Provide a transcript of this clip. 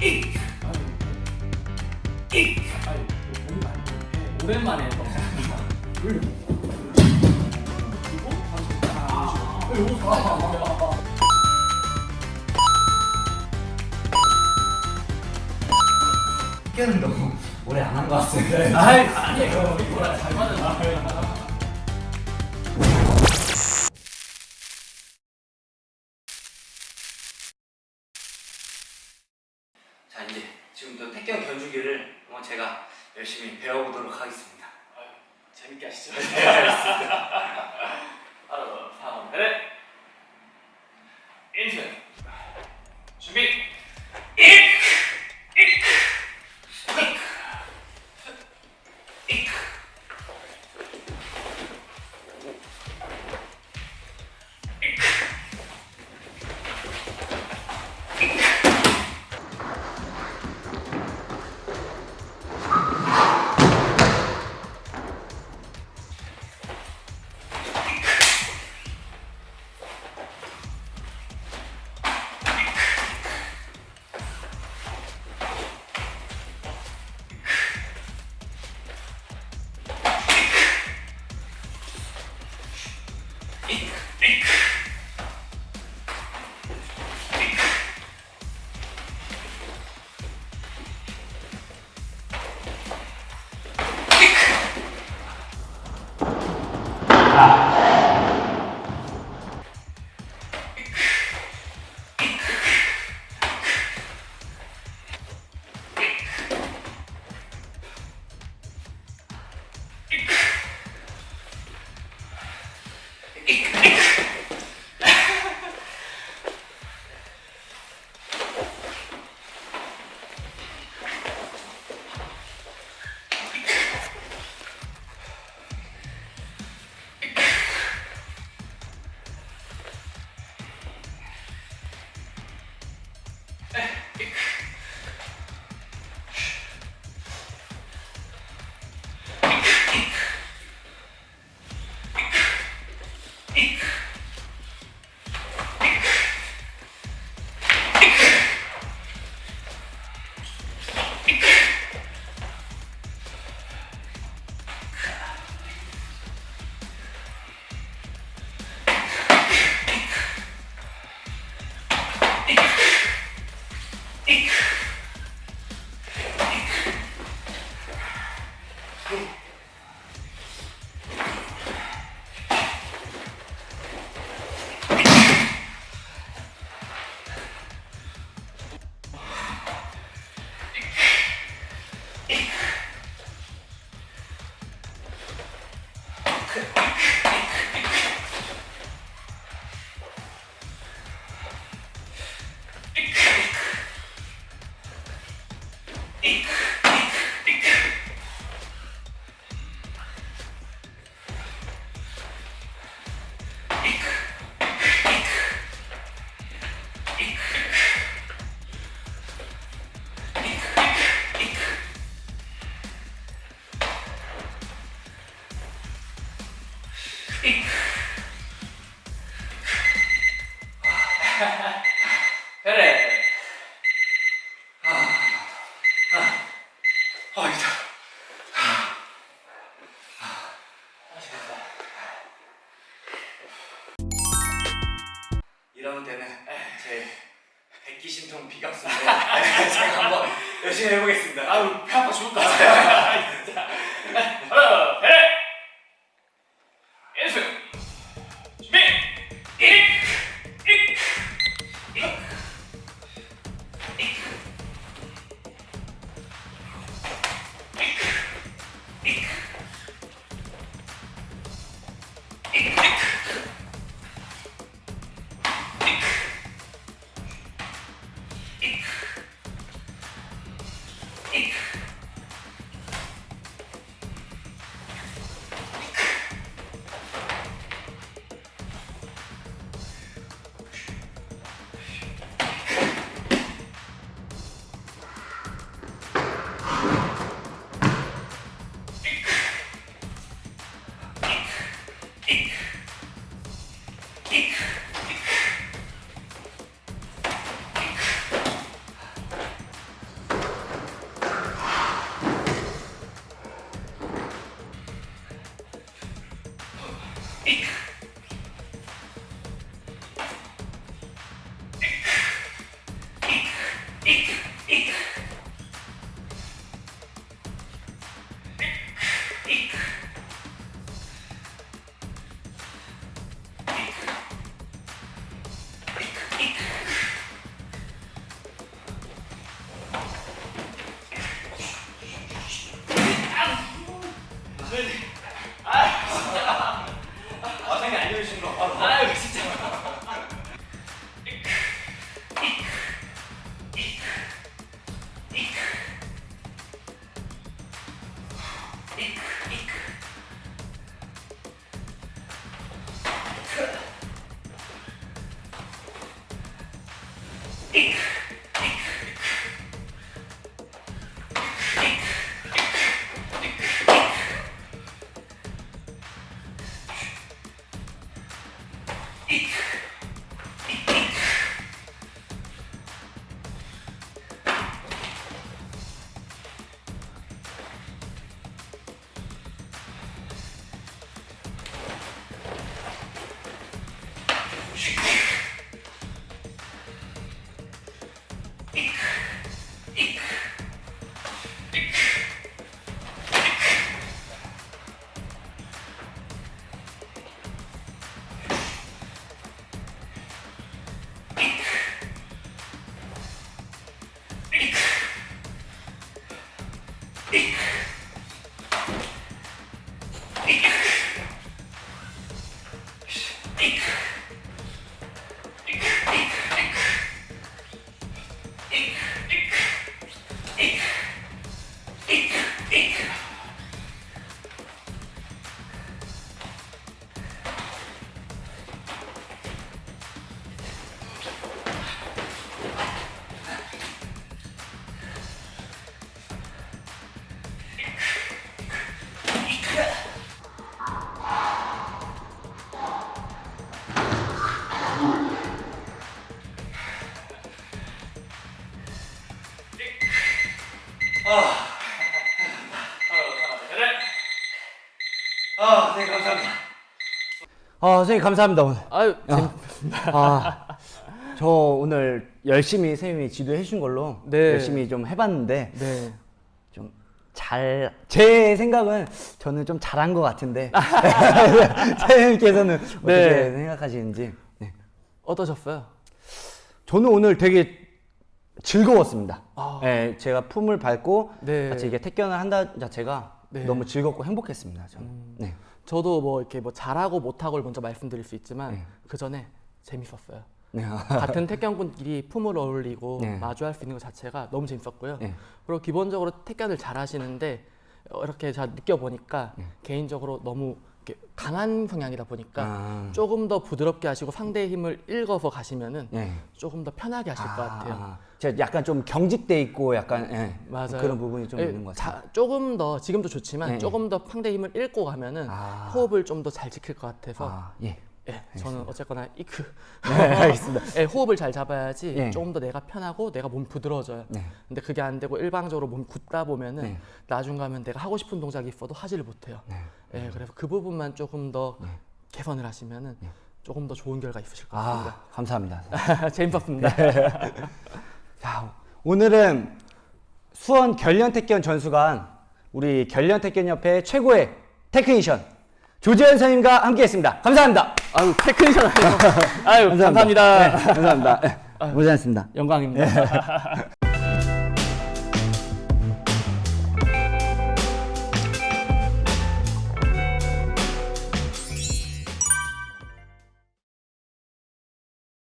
익! 익! 해. 오랜만에 학교는 너무 오래 안 한 것 같습니다. 아이 아니에요. 이거랑 잘아 제가 열심히 배워보도록 하겠습니다. 재밌게 하시죠. 네, 알겠습니다. 하나, 삼, 넷. 인트. 준비. 백기신통 비각수인데 제가 한번 열심히 해보겠습니다. 아유 배 아파 죽을 것 같아. 진짜. 아, 선생님 알려주신 거. 바로. 아유, 아, 아 선생님 감사합니다 오늘. 아유 아, 저 오늘 열심히 선생님이 지도해 주신 걸로 네. 열심히 좀 해봤는데 네. 좀잘제 생각은 저는 좀 잘한 것 같은데 선생님께서는 어떻게 네. 생각하시는지. 네. 어떠셨어요? 저는 오늘 되게 즐거웠습니다. 아. 네, 제가 품을 밟고 네. 같이 이게 택견을 한다 자체가 네. 음. 너무 즐겁고 행복했습니다. 저는. 네. 저도 뭐 이렇게 뭐 잘하고 못하고를 먼저 말씀드릴 수 있지만 네. 그 전에 재밌었어요. 네. 같은 태권군끼리 품을 어울리고 네. 마주할 수 있는 것 자체가 너무 재밌었고요. 네. 그리고 기본적으로 태권을 잘 하시는데 어, 이렇게 잘 느껴보니까 네. 개인적으로 너무 강한 성향이다 보니까 아. 조금 더 부드럽게 하시고 상대의 힘을 읽어서 가시면은 네. 조금 더 편하게 하실 것 같아요. 아, 제가 약간 좀 경직돼 있고 약간 예, 맞아요. 그런 부분이 좀 예, 있는 것 같아요. 자, 조금 더 지금도 좋지만 네, 조금 더 상대 힘을 읽고 가면은 아. 호흡을 좀 더 잘 지킬 것 같아서 아, 예. 예, 저는 어쨌거나 이크 네, 알겠습니다. 예, 호흡을 잘 잡아야지 예. 조금 더 내가 편하고 내가 몸 부드러워져요. 네. 근데 그게 안 되고 일방적으로 몸 굳다 보면은 네. 나중 가면 내가 하고 싶은 동작이 있어도 하지를 못해요. 네. 예, 그래서 그 부분만 조금 더 개선을 하시면은 조금 더 좋은 결과 있으실 것 같습니다. 아, 감사합니다. 재밌었습니다. 네. 자, 오늘은 수원 결련택견 전수관 우리 결련택견협회 최고의 테크니션 조재현 선생님과 함께했습니다. 감사합니다. 아유 테크니션 아유 감사합니다. 네, 감사합니다. 네, 고생하셨습니다. 영광입니다.